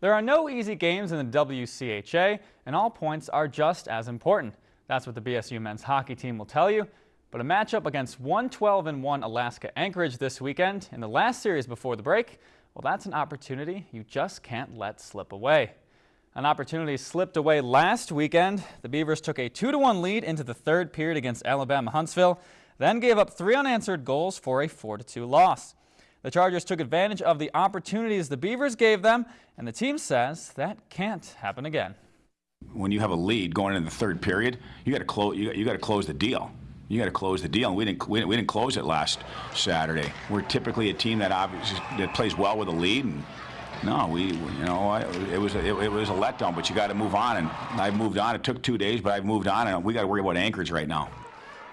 There are no easy games in the WCHA, and all points are just as important. That's what the BSU men's hockey team will tell you. But a matchup against 112-1 Alaska Anchorage this weekend in the last series before the break, well, that's an opportunity you just can't let slip away. An opportunity slipped away last weekend. The Beavers took a 2-1 lead into the third period against Alabama Huntsville, then gave up three unanswered goals for a 4-2 loss. The Chargers took advantage of the opportunities the Beavers gave them, and the team says that can't happen again. When you have a lead going into the third period, you got to close. You, you got to close the deal. You got to close the deal, and we didn't, we. We didn't close it last Saturday. We're typically a team that obviously that plays well with a lead, and no, we, you know, it was a, it, it was a letdown. But you got to move on, and I've moved on. It took two days, but I've moved on, and we got to worry about Anchorage right now.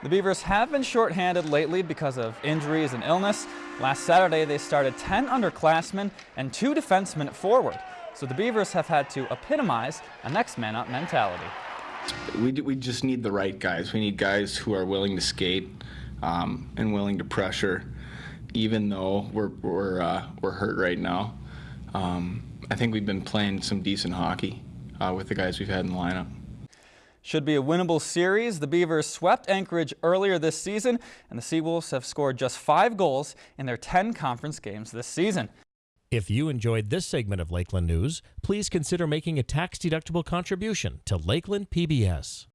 The Beavers have been shorthanded lately because of injuries and illness. Last Saturday, they started 10 underclassmen and two defensemen forward. So the Beavers have had to epitomize a next man up mentality. We, we just need the right guys. We need guys who are willing to skate um, and willing to pressure, even though we're, we're, uh, we're hurt right now. Um, I think we've been playing some decent hockey uh, with the guys we've had in the lineup. Should be a winnable series. The Beavers swept Anchorage earlier this season, and the Seawolves have scored just five goals in their 10 conference games this season. If you enjoyed this segment of Lakeland News, please consider making a tax-deductible contribution to Lakeland PBS.